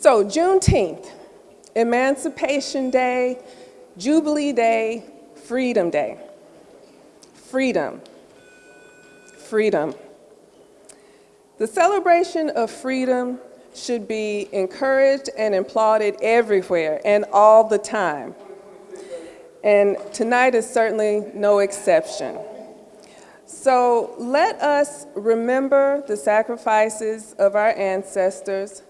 So Juneteenth, Emancipation Day, Jubilee Day, Freedom Day. Freedom. Freedom. The celebration of freedom should be encouraged and applauded everywhere and all the time. And tonight is certainly no exception. So let us remember the sacrifices of our ancestors.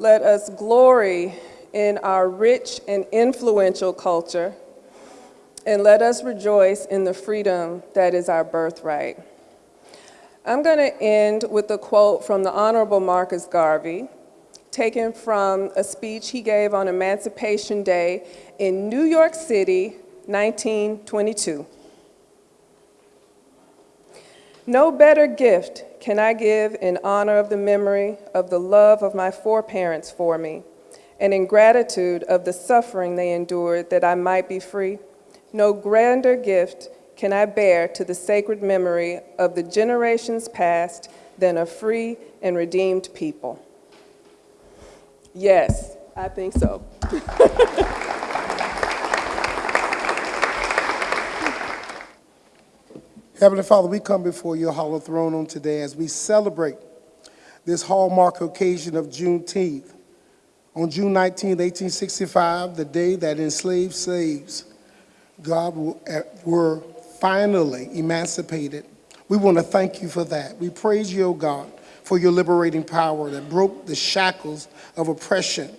Let us glory in our rich and influential culture. And let us rejoice in the freedom that is our birthright. I'm going to end with a quote from the Honorable Marcus Garvey, taken from a speech he gave on Emancipation Day in New York City, 1922. No better gift can I give in honor of the memory of the love of my foreparents for me, and in gratitude of the suffering they endured that I might be free. No grander gift can I bear to the sacred memory of the generations past than a free and redeemed people. Yes, I think so. Heavenly Father, we come before your hollow throne on today as we celebrate this hallmark occasion of Juneteenth. On June 19, 1865, the day that enslaved slaves, God, eh, were finally emancipated. We want to thank you for that. We praise you, O God, for your liberating power that broke the shackles of oppression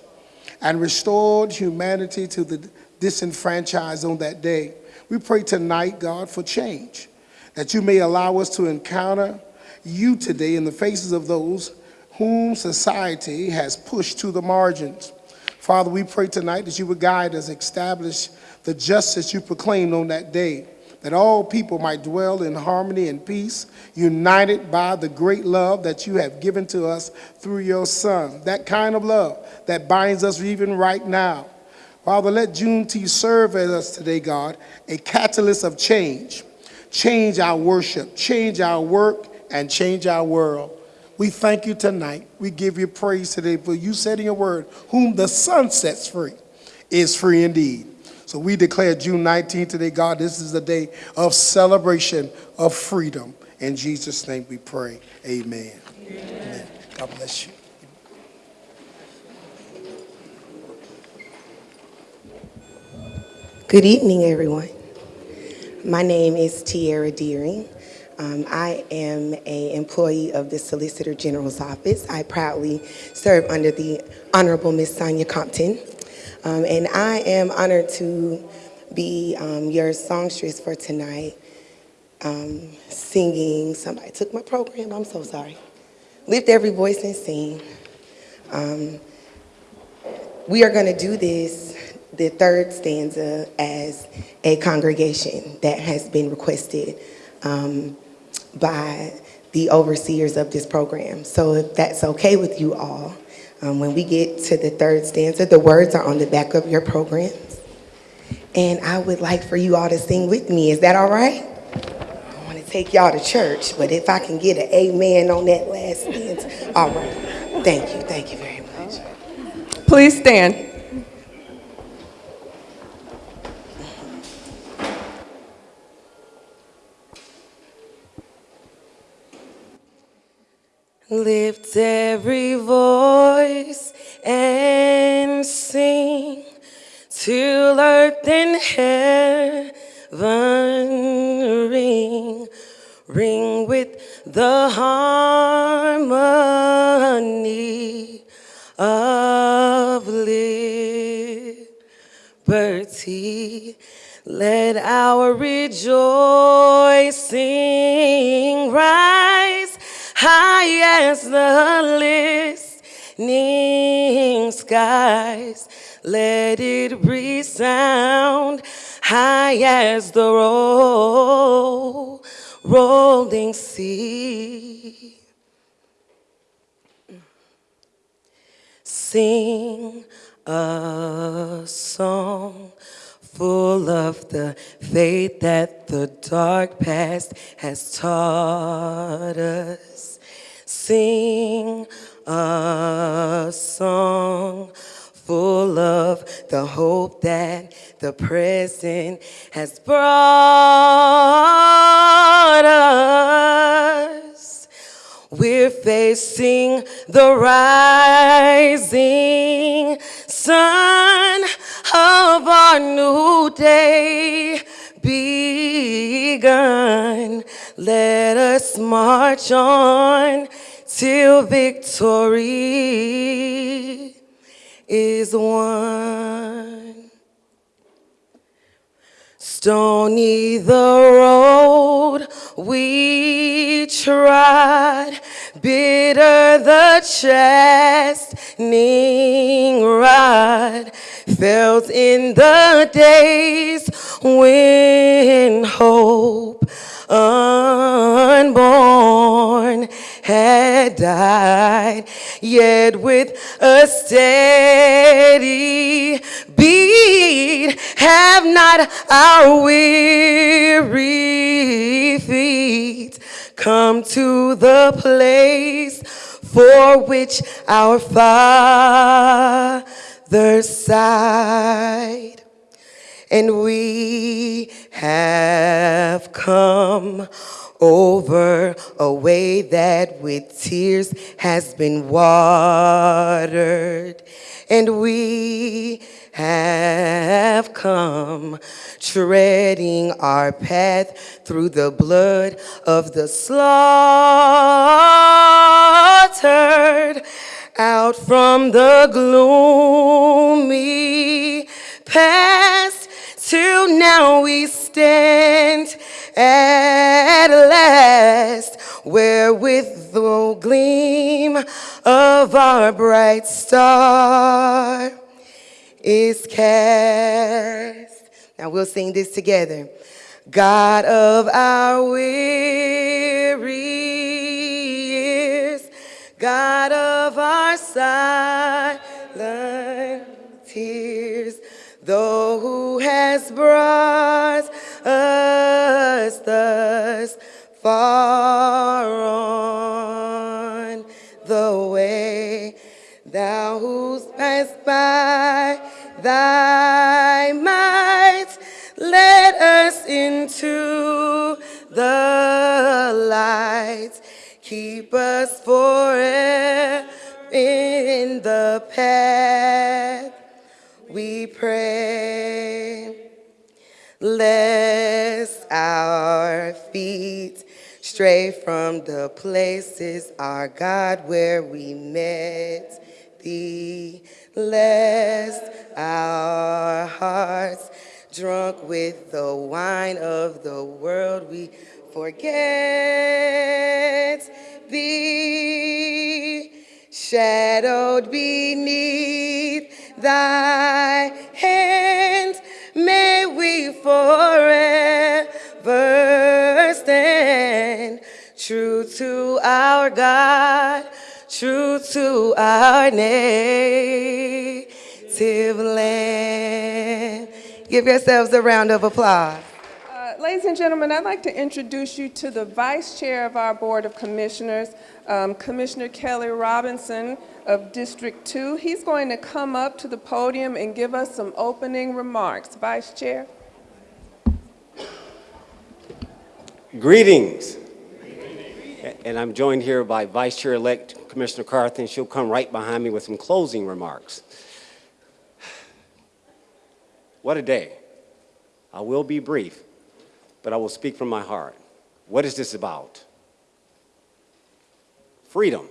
and restored humanity to the disenfranchised on that day. We pray tonight, God, for change that you may allow us to encounter you today in the faces of those whom society has pushed to the margins. Father, we pray tonight that you would guide us, establish the justice you proclaimed on that day, that all people might dwell in harmony and peace, united by the great love that you have given to us through your Son, that kind of love that binds us even right now. Father, let Juneteenth serve as us today, God, a catalyst of change change our worship, change our work, and change our world. We thank you tonight. We give you praise today for you said in your word, whom the Son sets free is free indeed. So we declare June 19th today, God, this is a day of celebration of freedom. In Jesus' name we pray. Amen. Amen. Amen. God bless you. Good evening, everyone. My name is Tierra Deering. Um, I am an employee of the Solicitor General's office. I proudly serve under the Honorable Miss Sonia Compton. Um, and I am honored to be um, your songstress for tonight, um, singing. Somebody took my program, I'm so sorry. Lift every voice and sing. Um, we are gonna do this the third stanza as a congregation that has been requested um, by the overseers of this program. So if that's okay with you all, um, when we get to the third stanza, the words are on the back of your programs. And I would like for you all to sing with me. Is that all right? I want to take y'all to church, but if I can get an amen on that last stanza, all right. Thank you, thank you very much. Please stand. Lift every voice and sing till earth and heaven ring, ring with the harmony of liberty. Let our rejoicing rise high as the listening skies. Let it resound high as the roll, rolling sea. Sing a song full of the faith that the dark past has taught us sing a song full of the hope that the present has brought us. We're facing the rising sun of our new day begun. Let us march on till victory is won. Stony the road we trod, bitter the chastening rod, felt in the days when hope unborn had died, yet with a steady beat have not our weary feet come to the place for which our fathers sighed. And we have come over a way that with tears has been watered. And we have come treading our path through the blood of the slaughtered out from the gloomy past till now we stand at last where with the gleam of our bright star is cast. Now we'll sing this together. God of our weary years, God of our silent tears, though who has brought us thus far on the way, thou who's passed by thy might, let us into the light. Keep us forever in the we pray. Lest our feet stray from the places, our God, where we met thee. Lest our hearts, drunk with the wine of the world, we forget thee. Shadowed beneath thy hand, may we forever stand true to our God, true to our native land. Give yourselves a round of applause. Ladies and gentlemen, I'd like to introduce you to the Vice Chair of our Board of Commissioners, um, Commissioner Kelly Robinson of District 2. He's going to come up to the podium and give us some opening remarks. Vice Chair. Greetings. And I'm joined here by Vice Chair-elect Commissioner Carthen. She'll come right behind me with some closing remarks. What a day. I will be brief, but I will speak from my heart. What is this about? Freedom.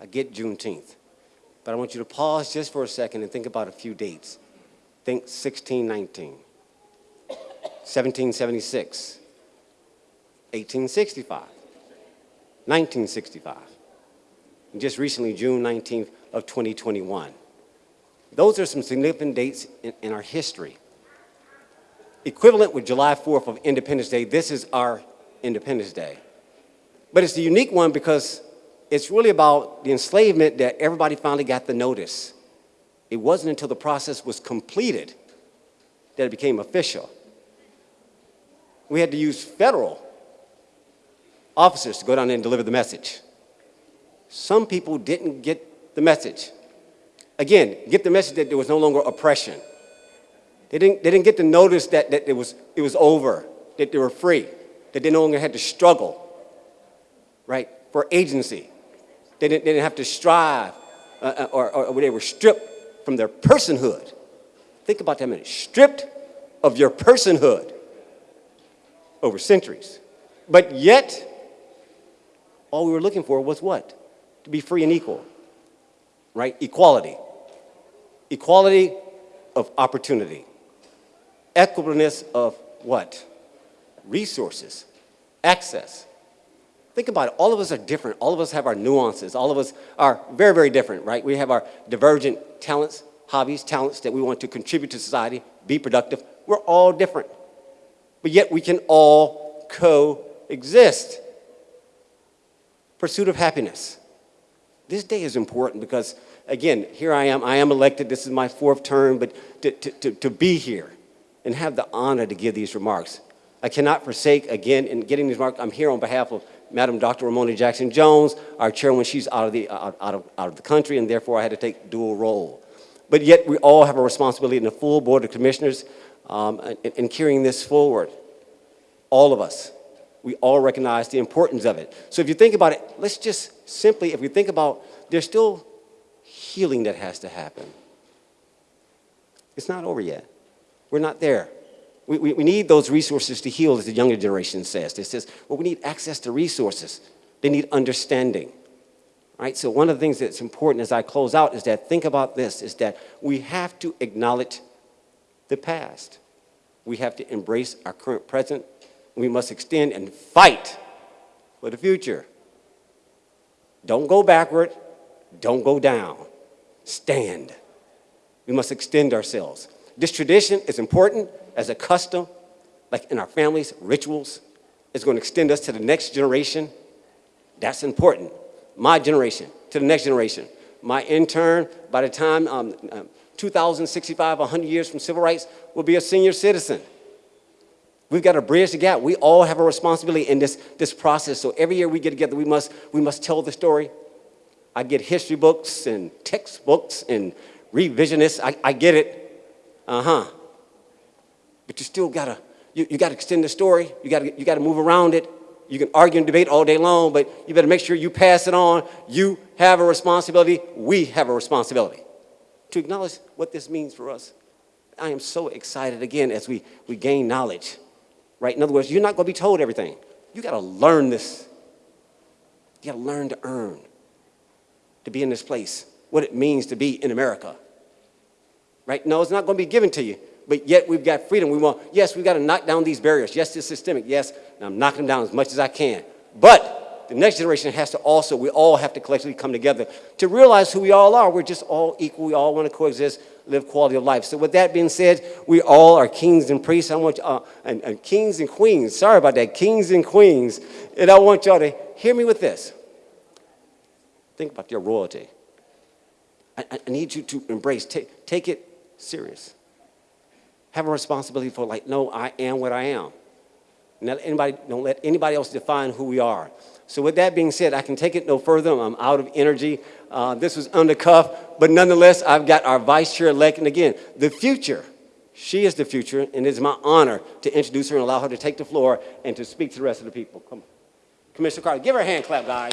I get Juneteenth. But I want you to pause just for a second and think about a few dates. Think 1619, 1776, 1865, 1965, and just recently, June 19th of 2021. Those are some significant dates in, in our history. Equivalent with July 4th of Independence Day, this is our Independence Day. But it's a unique one because it's really about the enslavement that everybody finally got the notice. It wasn't until the process was completed that it became official. We had to use federal officers to go down there and deliver the message. some people didn't get the message. Again, get the message that there was no longer oppression. They didn't, they didn't get to notice that, that it, was, it was over, that they were free, that they no longer had to struggle, right, for agency. They didn't, they didn't have to strive uh, uh, or, or, or they were stripped from their personhood. Think about that a minute. Stripped of your personhood over centuries. But yet, all we were looking for was what? To be free and equal, right? Equality. Equality of opportunity. Equitableness of what? Resources, access. Think about it. All of us are different. All of us have our nuances. All of us are very, very different, right? We have our divergent talents, hobbies, talents that we want to contribute to society, be productive. We're all different. But yet we can all coexist. Pursuit of happiness. This day is important because, again, here I am. I am elected. This is my fourth term, but to, to, to, to be here and have the honor to give these remarks. I cannot forsake, again, in getting these remarks, I'm here on behalf of Madam Dr. Romona Jackson Jones, our chairwoman, she's out of, the, out, out of, out of the country, and therefore I had to take dual role. But yet we all have a responsibility in the full board of commissioners um, in, in carrying this forward. All of us. We all recognize the importance of it. So if you think about it, let's just simply, if we think about, there's still healing that has to happen. It's not over yet. We're not there. We, we, we need those resources to heal, as the younger generation says. It says, well, we need access to resources. They need understanding. Right? So one of the things that's important as I close out is that think about this, is that we have to acknowledge the past. We have to embrace our current present. We must extend and fight for the future. Don't go backward. Don't go down. Stand. We must extend ourselves. This tradition is important as a custom, like in our families, rituals. It's going to extend us to the next generation. That's important. My generation, to the next generation. My intern, by the time um, um, 2065, 100 years from civil rights, will be a senior citizen. We've got to bridge the gap. We all have a responsibility in this, this process. So every year we get together, we must, we must tell the story. I get history books and textbooks and revisionists. I, I get it. Uh-huh. But you still gotta, you, you gotta extend the story. You gotta, you gotta move around it. You can argue and debate all day long, but you better make sure you pass it on. You have a responsibility. We have a responsibility to acknowledge what this means for us. I am so excited again as we, we gain knowledge, right? In other words, you're not gonna be told everything. You gotta learn this. You gotta learn to earn, to be in this place, what it means to be in America. Right? No, it's not gonna be given to you but yet we've got freedom. We want, yes, we've got to knock down these barriers. Yes, it's systemic. Yes, I'm knocking them down as much as I can. But the next generation has to also, we all have to collectively come together to realize who we all are. We're just all equal. We all want to coexist, live quality of life. So with that being said, we all are kings and priests. I want uh, and, and kings and queens. Sorry about that, kings and queens. And I want y'all to hear me with this. Think about your royalty. I, I need you to embrace, take, take it serious have a responsibility for like, no, I am what I am. Not anybody, don't let anybody else define who we are. So with that being said, I can take it no further. I'm out of energy. Uh, this was under cuff, but nonetheless, I've got our vice chair elect. And again, the future, she is the future, and it's my honor to introduce her and allow her to take the floor and to speak to the rest of the people. Come on. Commissioner Carthen, give her a hand clap, guys.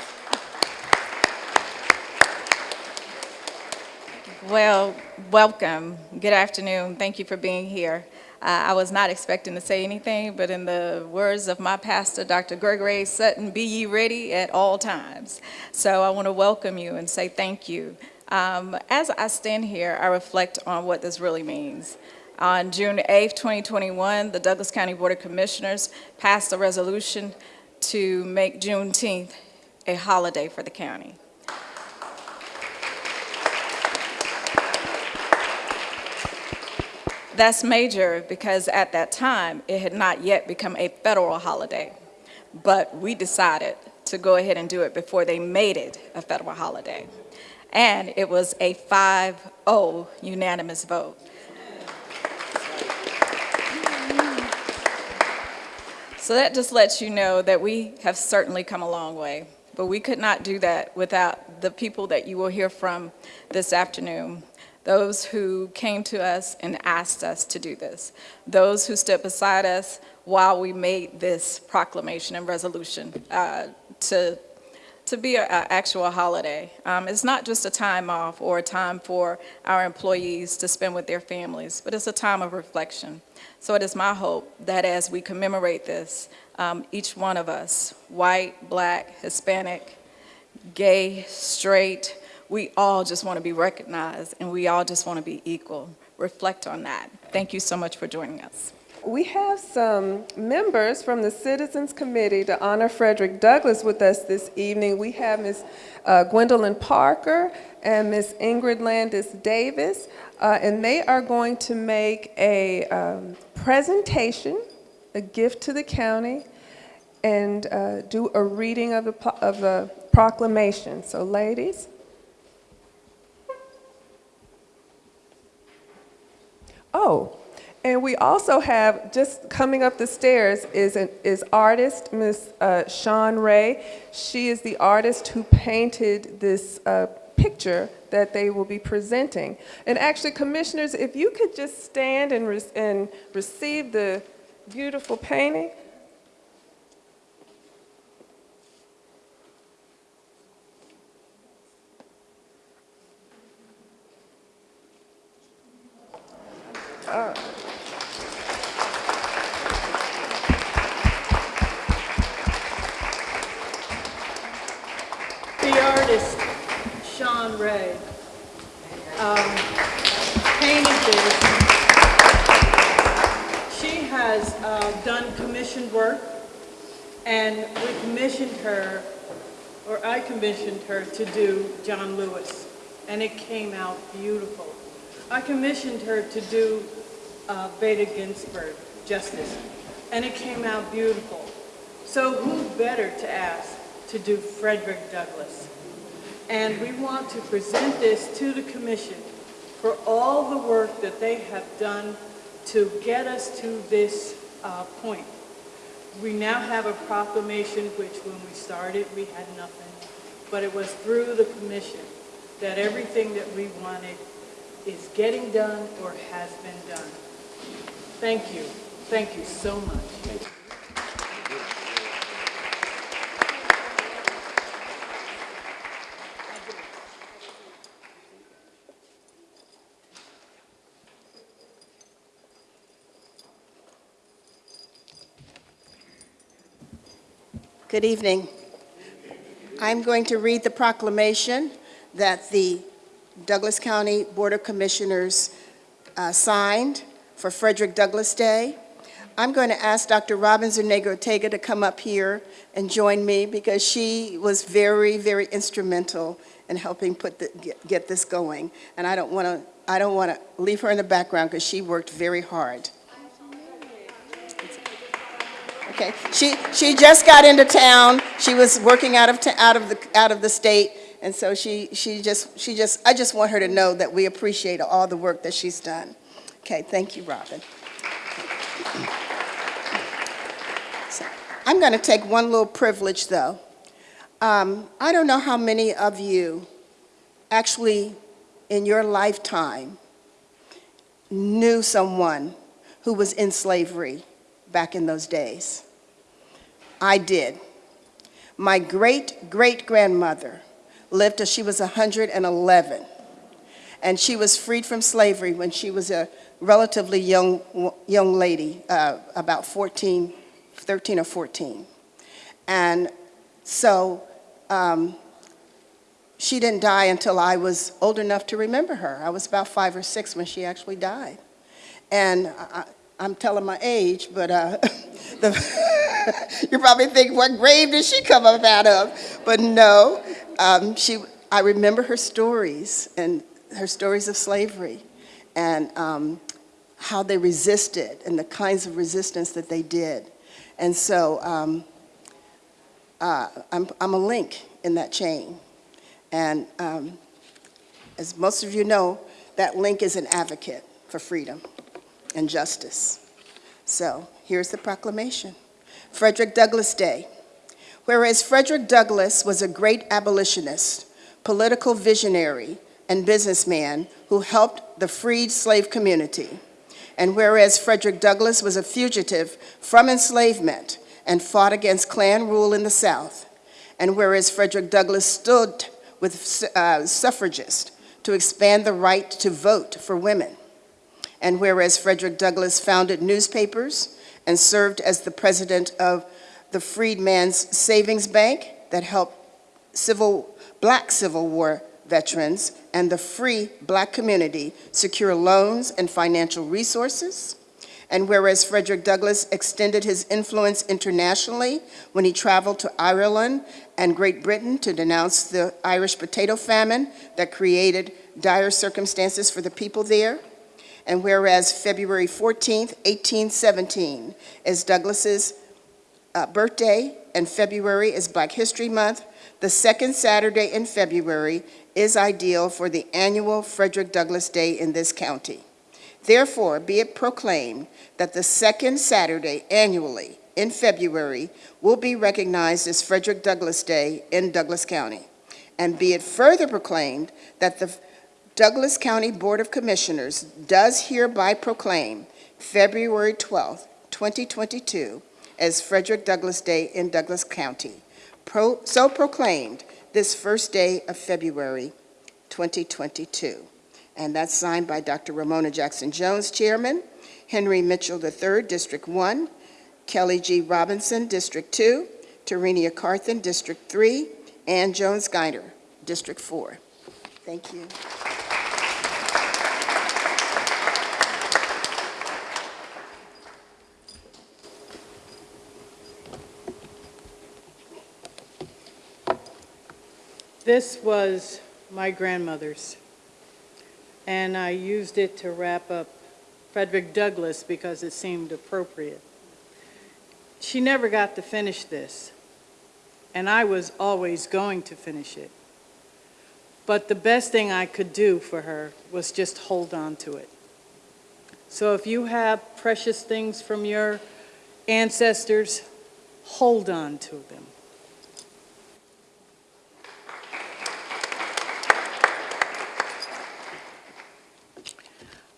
Well, welcome. Good afternoon. Thank you for being here. Uh, I was not expecting to say anything, but in the words of my pastor, Dr. Gregory Sutton, be ye ready at all times. So I want to welcome you and say thank you. Um, as I stand here, I reflect on what this really means. On June 8, 2021, the Douglas County Board of Commissioners passed a resolution to make Juneteenth a holiday for the county. That's major because at that time, it had not yet become a federal holiday. But we decided to go ahead and do it before they made it a federal holiday. And it was a 5-0 unanimous vote. So that just lets you know that we have certainly come a long way. but we could not do that without the people that you will hear from this afternoon. Those who came to us and asked us to do this. Those who stood beside us while we made this proclamation and resolution uh, to to be an actual holiday. Um, it's not just a time off or a time for our employees to spend with their families, but it's a time of reflection. So it is my hope that as we commemorate this, um, each one of us, white, black, Hispanic, gay, straight, we all just want to be recognized and we all just want to be equal. Reflect on that. Thank you so much for joining us. We have some members from the Citizens Committee to honor Frederick Douglass with us this evening. We have Ms. uh, Gwendolyn Parker and Ms. Ingrid Landis Davis, uh, and they are going to make a um, presentation, a gift to the county, and uh, do a reading of the, of the proclamation. So ladies. Oh, and we also have, just coming up the stairs is, an, is artist, Miss uh, Sean Ray. She is the artist who painted this uh, picture that they will be presenting. And actually, commissioners, if you could just stand and, re- and receive the beautiful painting. The artist, Sean Ray, um, painted this. She has uh, done commissioned work, and we commissioned her, or I commissioned her to do John Lewis, and it came out beautiful. I commissioned her to do uh, Bader Ginsburg, Justice, and it came out beautiful. So who better to ask to do Frederick Douglass? And we want to present this to the commission for all the work that they have done to get us to this uh, point. We now have a proclamation, which when we started, we had nothing. But it was through the commission that everything that we wanted is getting done or has been done. Thank you. Thank you so much. Good evening. I'm going to read the proclamation that the Douglas County Board of Commissioners uh, signed for Frederick Douglass Day. I'm going to ask Dr. Robin Zuniga Ortega to come up here and join me because she was very, very instrumental in helping put the, get, get this going. And I don't want to, I don't want to leave her in the background because she worked very hard. Okay, she, she just got into town. She was working out of, out of the, out of the state. And so she, she just, she just, I just want her to know that we appreciate all the work that she's done. Okay, thank you, Robin. So, I'm going to take one little privilege, though. Um, I don't know how many of you actually, in your lifetime, knew someone who was in slavery back in those days. I did. My great-great-grandmother lived till she was 111, and she was freed from slavery when she was a relatively young, young lady, uh, about 14, 13 or 14. And so um, she didn't die until I was old enough to remember her. I was about five or six when she actually died. And I'm telling my age, but uh, the, you probably think, what grave did she come up out of? But no, um, she, I remember her stories and her stories of slavery and um, how they resisted and the kinds of resistance that they did. And so um, uh, I'm, I'm a link in that chain. And um, as most of you know, that link is an advocate for freedom and justice. So here's the proclamation. Frederick Douglass Day. Whereas Frederick Douglass was a great abolitionist, political visionary, and businessman who helped the freed slave community. And whereas Frederick Douglass was a fugitive from enslavement and fought against Klan rule in the South. And whereas Frederick Douglass stood with uh, suffragists to expand the right to vote for women. And whereas Frederick Douglass founded newspapers and served as the president of the Freedman's Savings Bank that helped civil, black Civil War veterans and the free black community secure loans and financial resources. And whereas Frederick Douglass extended his influence internationally when he traveled to Ireland and Great Britain to denounce the Irish potato famine that created dire circumstances for the people there. And whereas February 14th, 1817 is Douglass's uh, birthday and February is Black History Month, the second Saturday in February is ideal for the annual Frederick Douglass Day in this county. Therefore, be it proclaimed that the second Saturday annually in February will be recognized as Frederick Douglass Day in Douglas County. And be it further proclaimed that the Douglas County Board of Commissioners does hereby proclaim February 12, 2022 as Frederick Douglass Day in Douglas County. Pro, so proclaimed this first day of February 2022. And that's signed by Dr. Romona Jackson Jones, Chairman, Henry Mitchell III, District 1, Kelly G. Robinson, District 2, Tarenia Carthen, District 3, and Jones Guider, District 4. Thank you. This was my grandmother's, and I used it to wrap up Frederick Douglass because it seemed appropriate. She never got to finish this, and I was always going to finish it. But the best thing I could do for her was just hold on to it. So if you have precious things from your ancestors, hold on to them.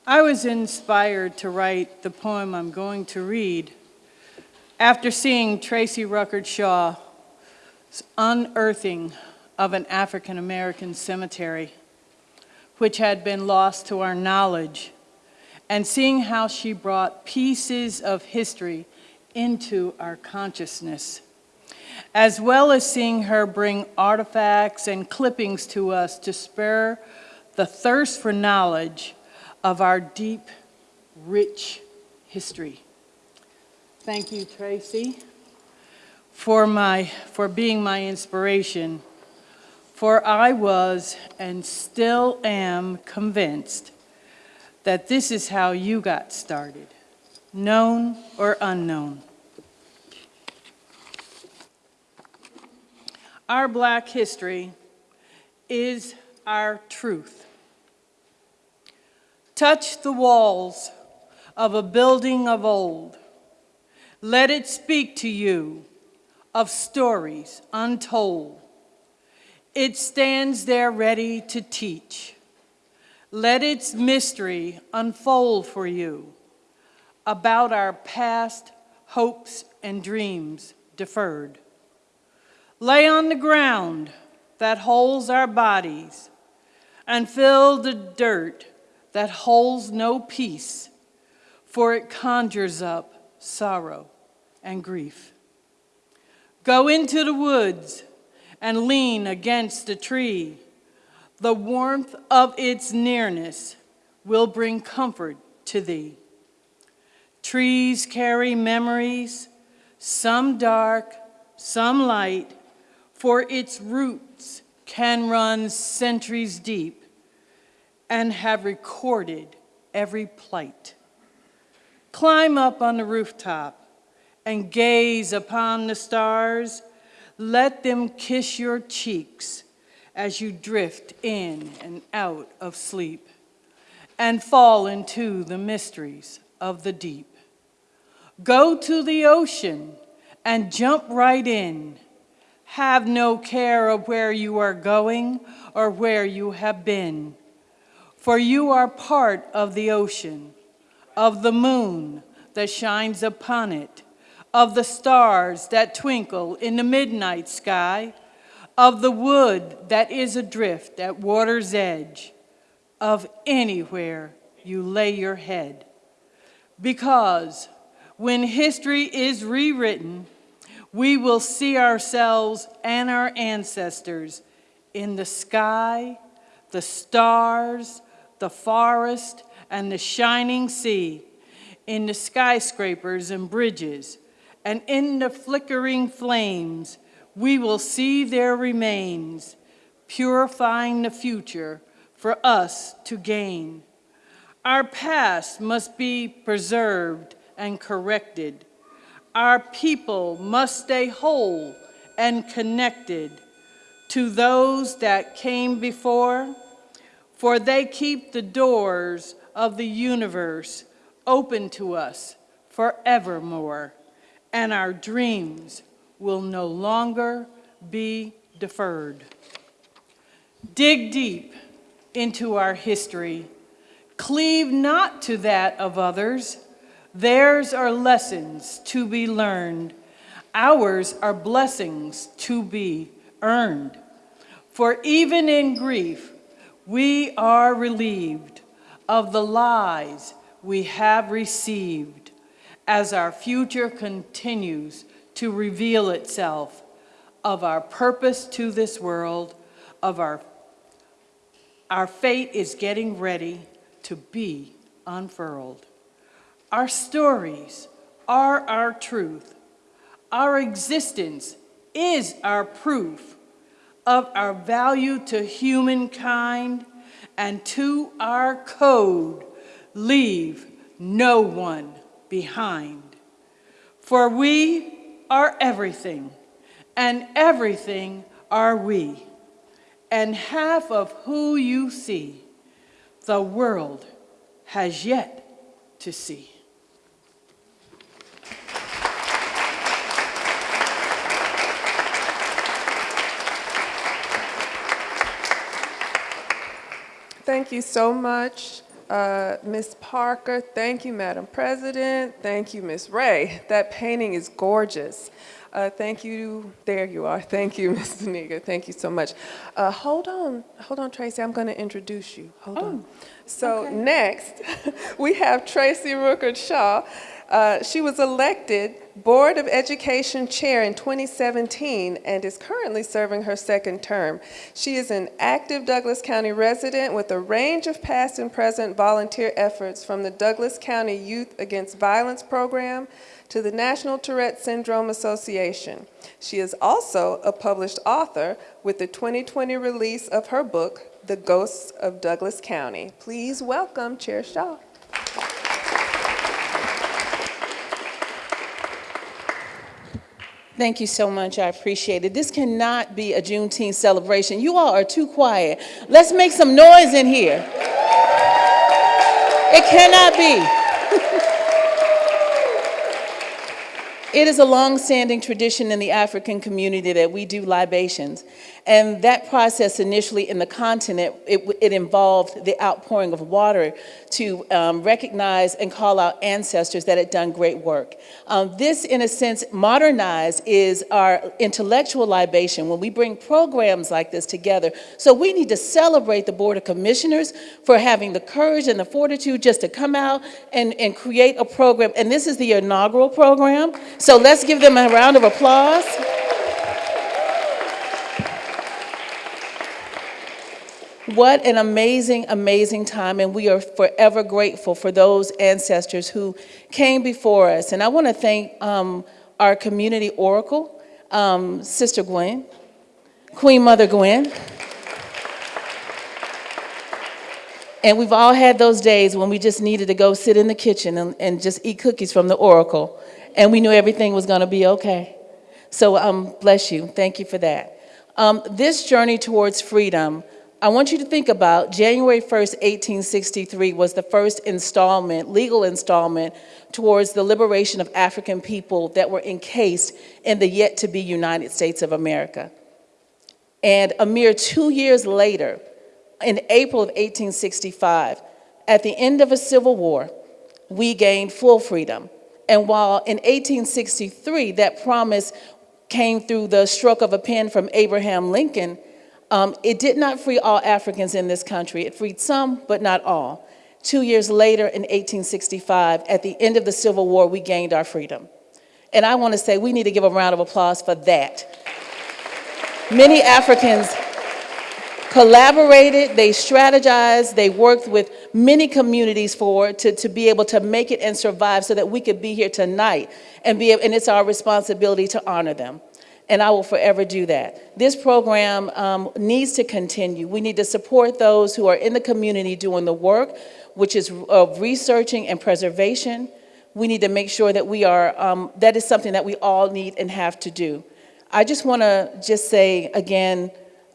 I was inspired to write the poem I'm going to read after seeing Tracy Ruckert Shaw's unearthing of an African American cemetery, which had been lost to our knowledge, and seeing how she brought pieces of history into our consciousness, as well as seeing her bring artifacts and clippings to us to spur the thirst for knowledge of our deep, rich history. Thank you, Tracy, for, my, for being my inspiration, for I was and still am convinced that this is how you got started, known or unknown. Our black history is our truth. Touch the walls of a building of old. Let it speak to you of stories untold. It stands there ready to teach. Let its mystery unfold for you about our past hopes and dreams deferred. Lay on the ground that holds our bodies and fill the dirt that holds no peace, for it conjures up sorrow and grief. Go into the woods and lean against a tree. The warmth of its nearness will bring comfort to thee. Trees carry memories, some dark, some light, for its roots can run centuries deep and have recorded every plight. Climb up on the rooftop and gaze upon the stars. Let them kiss your cheeks as you drift in and out of sleep and fall into the mysteries of the deep. Go to the ocean and jump right in Have no care of where you are going or where you have been, for you are part of the ocean, of the moon that shines upon it, of the stars that twinkle in the midnight sky, of the wood that is adrift at water's edge, of anywhere you lay your head. Because when history is rewritten, we will see ourselves and our ancestors in the sky, the stars, the forest, and the shining sea, in the skyscrapers and bridges, and in the flickering flames, we will see their remains, purifying the future for us to gain. Our past must be preserved and corrected. Our people must stay whole and connected to those that came before, for they keep the doors of the universe open to us forevermore, and our dreams will no longer be deferred. Dig deep into our history. Cleave not to that of others. Theirs are lessons to be learned. Ours are blessings to be earned. For even in grief, we are relieved of the lies we have received as our future continues to reveal itself of our purpose to this world, of our, our fate is getting ready to be unfurled. Our stories are our truth. Our existence is our proof of our value to humankind and to our code, leave no one behind. For we are everything, and everything are we. And half of who you see, the world has yet to see. Thank you so much, uh, Ms. Parker. Thank you, Madam President. Thank you, Ms. Ray. That painting is gorgeous. Uh, thank you. There you are. Thank you, Ms. Zuniga. Thank you so much. Uh, hold on. Hold on, Tracy. I'm going to introduce you. Hold on. So next, we have Tracy Rookert Shaw. Uh, she was elected Board of Education Chair in 2017 and is currently serving her second term. She is an active Douglas County resident with a range of past and present volunteer efforts from the Douglas County Youth Against Violence Program to the National Tourette Syndrome Association. She is also a published author with the 2020 release of her book, The Ghosts of Douglas County. Please welcome Chair Shaw. Thank you so much. I appreciate it. This cannot be a Juneteenth celebration. You all are too quiet. Let's make some noise in here. It cannot be. It is a long-standing tradition in the African community that we do libations. And that process initially in the continent, it, it involved the outpouring of water to um, recognize and call out ancestors that had done great work. Um, this, in a sense, modernized is our intellectual libation when we bring programs like this together. So we need to celebrate the Board of Commissioners for having the courage and the fortitude just to come out and, and create a program. And this is the inaugural program. So let's give them a round of applause. What an amazing, amazing time, and we are forever grateful for those ancestors who came before us. And I want to thank um, our community oracle, um, Sister Gwen, Queen Mother Gwen. And we've all had those days when we just needed to go sit in the kitchen and, and just eat cookies from the oracle, and we knew everything was going to be okay. So um, bless you. Thank you for that. Um, this journey towards freedom I want you to think about January 1st, 1863 was the first installment, legal installment, towards the liberation of African people that were encased in the yet-to-be United States of America. And a mere two years later, in April of 1865, at the end of a civil war, we gained full freedom. And while in 1863, that promise came through the stroke of a pen from Abraham Lincoln, um, it did not free all Africans in this country. It freed some, but not all. Two years later, in 1865, at the end of the Civil War, we gained our freedom. And I want to say we need to give a round of applause for that. Many Africans collaborated, they strategized, they worked with many communities for to, to be able to make it and survive so that we could be here tonight and be and it's our responsibility to honor them. And I will forever do that. This program um, needs to continue. We need to support those who are in the community doing the work, which is of researching and preservation. We need to make sure that we are, um, that is something that we all need and have to do. I just want to just say again,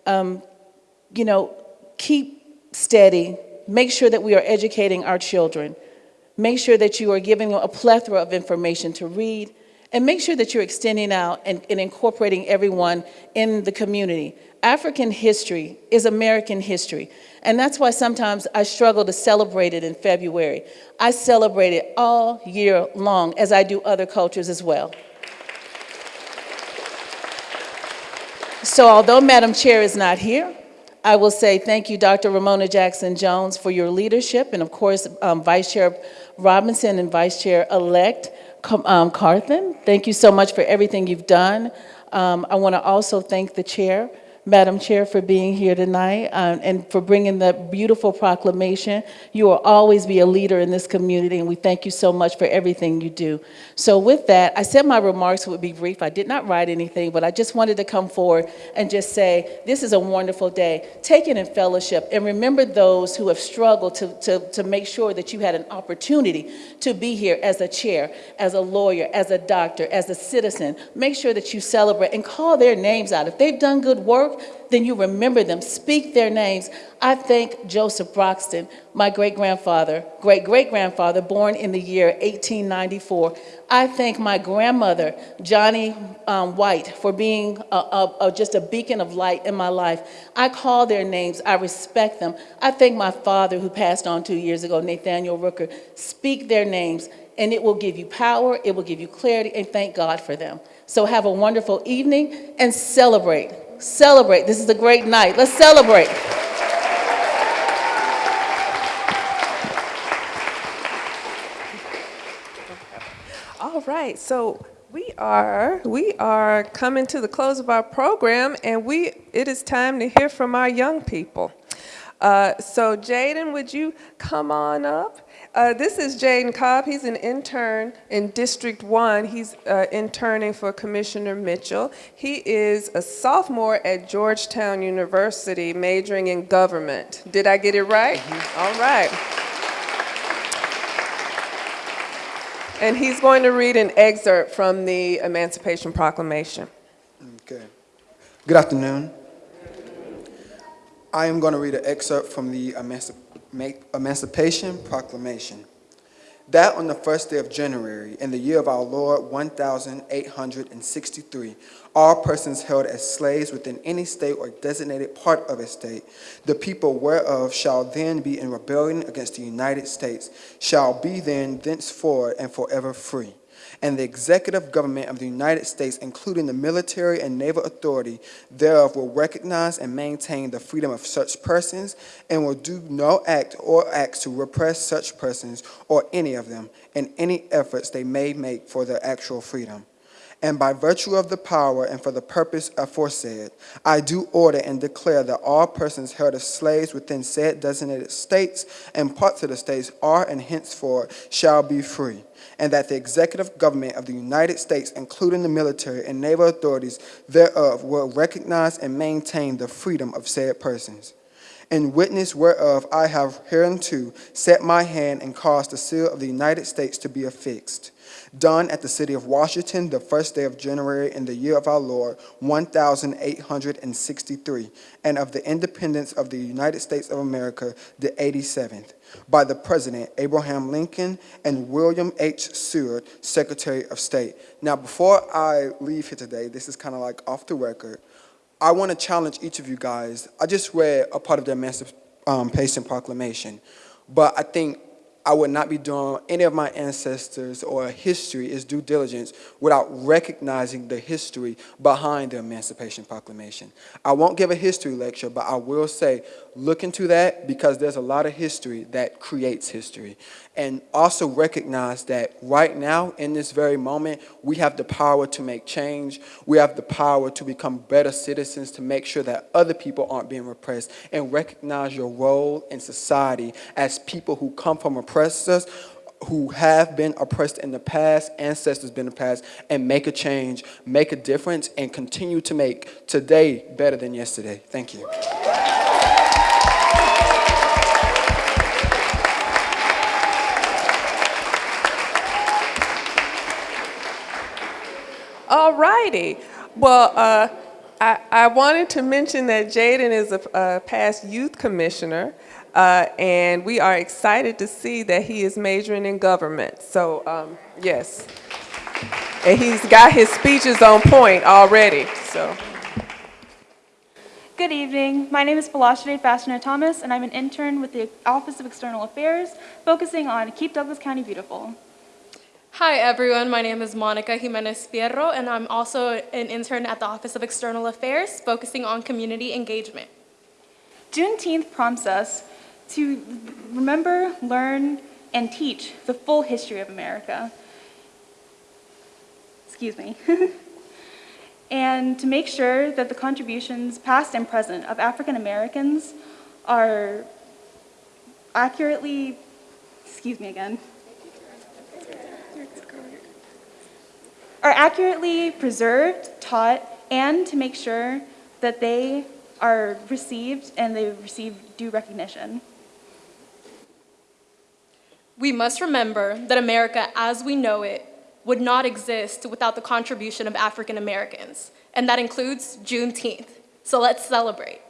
um, you know, keep steady. Make sure that we are educating our children. Make sure that you are giving them a plethora of information to read. And make sure that you're extending out and, and incorporating everyone in the community. African history is American history. And that's why sometimes I struggle to celebrate it in February. I celebrate it all year long, as I do other cultures as well. So although Madam Chair is not here, I will say thank you, Dr. Romona Jackson Jones, for your leadership, and of course, um, Vice Chair Robinson and Vice Chair-elect um, Carthen. Thank you so much for everything you've done. Um, I want to also thank the chair Madam Chair, for being here tonight um, and for bringing the beautiful proclamation. You will always be a leader in this community, and we thank you so much for everything you do. So with that, I said my remarks would be brief. I did not write anything, but I just wanted to come forward and just say, this is a wonderful day. Take it in fellowship and remember those who have struggled to, to, to make sure that you had an opportunity to be here as a chair, as a lawyer, as a doctor, as a citizen. Make sure that you celebrate and call their names out. If they've done good work, then you remember them. Speak their names. I thank Joseph Broxton, my great-grandfather, great-great-grandfather, born in the year 1894. I thank my grandmother, Johnny um, White, for being a, a, a, just a beacon of light in my life. I call their names. I respect them. I thank my father, who passed on two years ago, Nathaniel Rooker. Speak their names, and it will give you power, it will give you clarity, and thank God for them. So have a wonderful evening and celebrate. Celebrate. This is a great night. Let's celebrate. All right, so we are we are coming to the close of our program, and we it is time to hear from our young people. Uh, so Jaden, would you come on up? Uh, this is Jaden Cobb. He's an intern in District 1. He's uh, interning for Commissioner Mitchell. He is a sophomore at Georgetown University, majoring in government. Did I get it right? Mm -hmm. All right. And he's going to read an excerpt from the Emancipation Proclamation. Okay. Good afternoon. I am going to read an excerpt from the Emancipation Emancipation Proclamation. That on the first day of January, in the year of our Lord 1863, all persons held as slaves within any state or designated part of a state, the people whereof shall then be in rebellion against the United States, shall be then thenceforward and forever free and the executive government of the United States, including the military and naval authority thereof, will recognize and maintain the freedom of such persons and will do no act or acts to repress such persons or any of them in any efforts they may make for their actual freedom. And by virtue of the power and for the purpose aforesaid, I do order and declare that all persons held as slaves within said designated states and parts of the states are and henceforth shall be free and that the executive government of the United States, including the military and naval authorities thereof, will recognize and maintain the freedom of said persons. In witness whereof I have hereunto set my hand and caused the seal of the United States to be affixed. Done at the city of Washington the first day of January in the year of our Lord, 1863, and of the independence of the United States of America the 87th, by the President Abraham Lincoln and William H. Seward, Secretary of State. Now, before I leave here today, this is kind of like off the record, I want to challenge each of you guys. I just read a part of the Emancipation um, Proclamation, but I think I would not be doing any of my ancestors or history is due diligence without recognizing the history behind the Emancipation Proclamation. I won't give a history lecture, but I will say look into that because there's a lot of history that creates history. And also recognize that right now, in this very moment, we have the power to make change. We have the power to become better citizens, to make sure that other people aren't being repressed, and recognize your role in society as people who come from oppressors, who have been oppressed in the past, ancestors been in the past, and make a change, make a difference, and continue to make today better than yesterday. Thank you. All righty. Well, uh, I, I wanted to mention that Jaden is a, a past youth commissioner, uh, and we are excited to see that he is majoring in government. So, um, yes. And he's got his speeches on point already, so. Good evening. My name is Falashade Fashioner Thomas, and I'm an intern with the Office of External Affairs, focusing on Keep Douglas County Beautiful. Hi everyone, my name is Monica Jimenez Fierro and I'm also an intern at the Office of External Affairs focusing on community engagement. Juneteenth prompts us to remember, learn, and teach the full history of America. Excuse me. and to make sure that the contributions, past and present, of African Americans are accurately, excuse me again, are accurately preserved, taught, and to make sure that they are received and they receive due recognition. We must remember that America as we know it would not exist without the contribution of African Americans, and that includes Juneteenth. So let's celebrate.